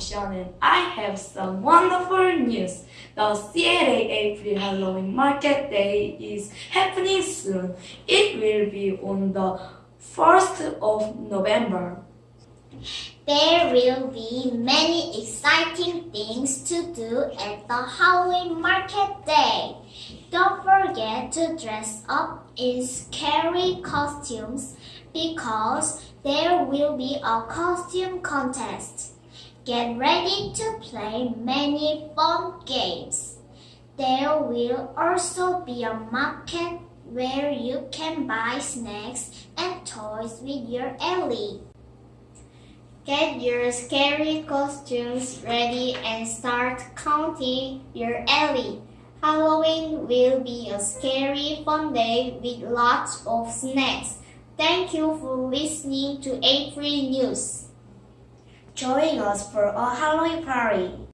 Sean and I have some wonderful news. The CLA April Halloween Market Day is happening soon. It will be on the 1st of November. There will be many exciting things to do at the Halloween Market Day. Don't forget to dress up in scary costumes because there will be a costume contest. Get ready to play many fun games. There will also be a market where you can buy snacks and toys with your Ellie. Get your scary costumes ready and start counting your Ellie. Halloween will be a scary fun day with lots of snacks. Thank you for listening to A3 News. Join us for a Halloween party.